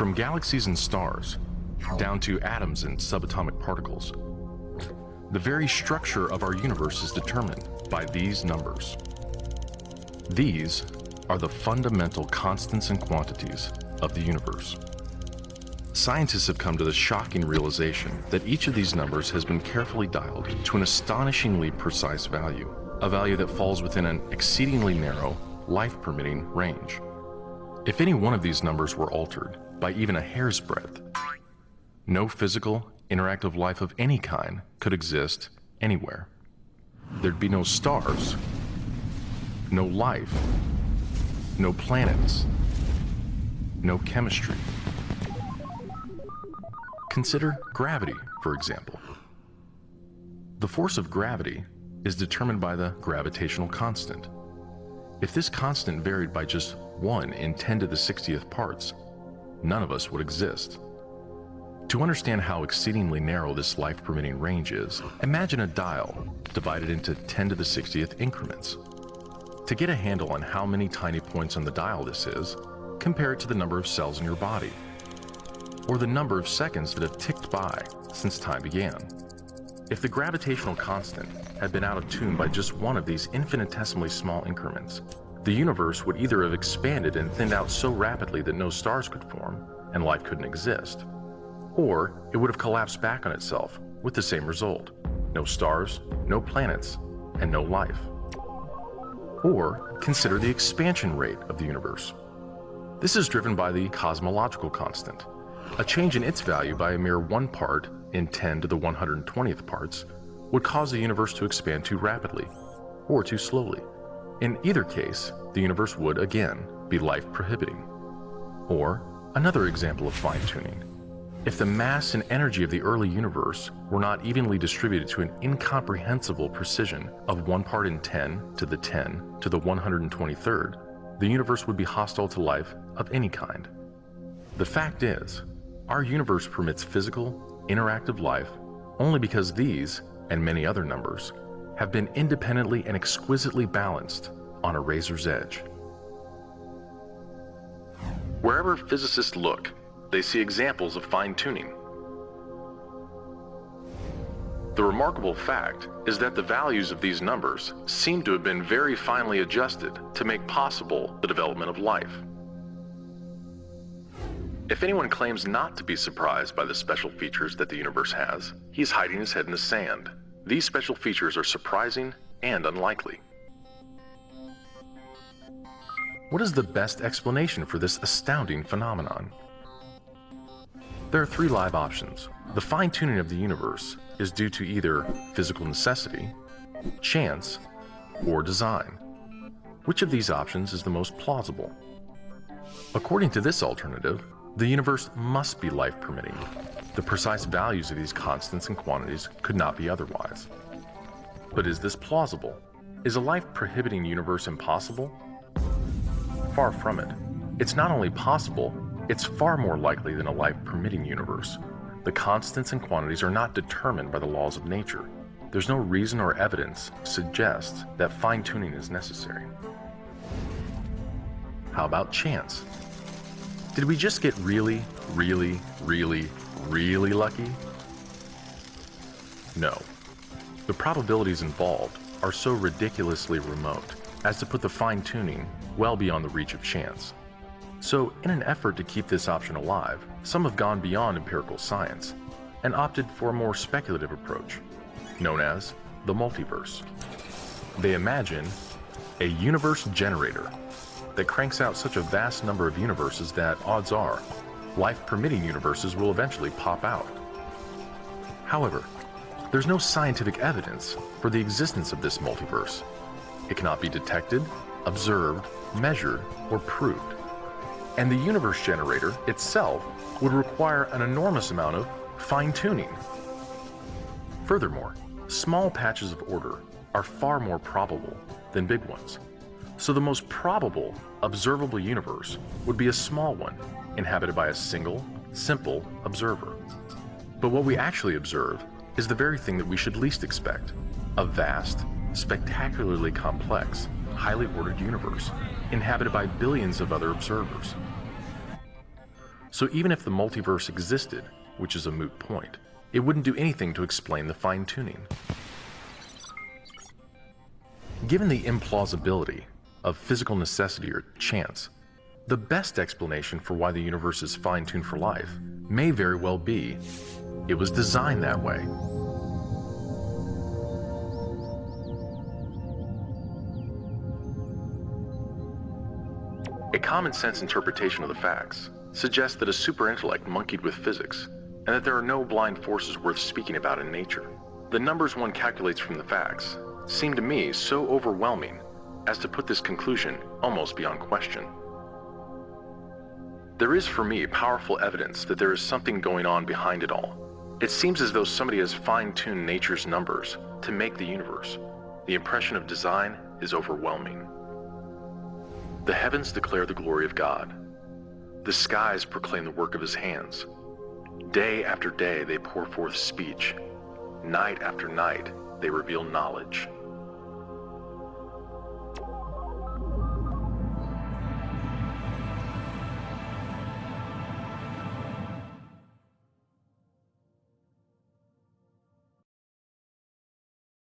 From galaxies and stars, down to atoms and subatomic particles, the very structure of our universe is determined by these numbers. These are the fundamental constants and quantities of the universe. Scientists have come to the shocking realization that each of these numbers has been carefully dialed to an astonishingly precise value, a value that falls within an exceedingly narrow, life-permitting range. If any one of these numbers were altered by even a hair's breadth, no physical, interactive life of any kind could exist anywhere. There'd be no stars, no life, no planets, no chemistry. Consider gravity, for example. The force of gravity is determined by the gravitational constant. If this constant varied by just 1 in 10 to the 60th parts, none of us would exist. To understand how exceedingly narrow this life-permitting range is, imagine a dial divided into 10 to the 60th increments. To get a handle on how many tiny points on the dial this is, compare it to the number of cells in your body or the number of seconds that have ticked by since time began. If the gravitational constant had been out of tune by just one of these infinitesimally small increments, the universe would either have expanded and thinned out so rapidly that no stars could form and life couldn't exist, or it would have collapsed back on itself with the same result no stars, no planets, and no life. Or consider the expansion rate of the universe. This is driven by the cosmological constant, a change in its value by a mere one part in 10 to the 120th parts would cause the universe to expand too rapidly or too slowly. In either case, the universe would again be life prohibiting. Or another example of fine tuning. If the mass and energy of the early universe were not evenly distributed to an incomprehensible precision of 1 part in 10 to the 10 to the 123rd, the universe would be hostile to life of any kind. The fact is, our universe permits physical, interactive life only because these, and many other numbers, have been independently and exquisitely balanced on a razor's edge. Wherever physicists look, they see examples of fine-tuning. The remarkable fact is that the values of these numbers seem to have been very finely adjusted to make possible the development of life. If anyone claims not to be surprised by the special features that the universe has, he's hiding his head in the sand. These special features are surprising and unlikely. What is the best explanation for this astounding phenomenon? There are three live options. The fine-tuning of the universe is due to either physical necessity, chance, or design. Which of these options is the most plausible? According to this alternative, the universe must be life permitting. The precise values of these constants and quantities could not be otherwise. But is this plausible? Is a life prohibiting universe impossible? Far from it. It's not only possible, it's far more likely than a life permitting universe. The constants and quantities are not determined by the laws of nature. There's no reason or evidence suggests that fine tuning is necessary. How about chance? Did we just get really, really, really, really lucky? No. The probabilities involved are so ridiculously remote as to put the fine-tuning well beyond the reach of chance. So in an effort to keep this option alive, some have gone beyond empirical science and opted for a more speculative approach, known as the multiverse. They imagine a universe generator that cranks out such a vast number of universes that, odds are, life-permitting universes will eventually pop out. However, there's no scientific evidence for the existence of this multiverse. It cannot be detected, observed, measured, or proved. And the universe generator itself would require an enormous amount of fine-tuning. Furthermore, small patches of order are far more probable than big ones. So the most probable observable universe would be a small one, inhabited by a single, simple observer. But what we actually observe is the very thing that we should least expect, a vast, spectacularly complex, highly ordered universe, inhabited by billions of other observers. So even if the multiverse existed, which is a moot point, it wouldn't do anything to explain the fine tuning. Given the implausibility of physical necessity or chance, the best explanation for why the universe is fine tuned for life may very well be it was designed that way. A common sense interpretation of the facts suggests that a superintellect monkeyed with physics, and that there are no blind forces worth speaking about in nature. The numbers one calculates from the facts seem to me so overwhelming as to put this conclusion almost beyond question. There is for me powerful evidence that there is something going on behind it all. It seems as though somebody has fine-tuned nature's numbers to make the universe. The impression of design is overwhelming. The heavens declare the glory of God. The skies proclaim the work of his hands. Day after day they pour forth speech. Night after night they reveal knowledge.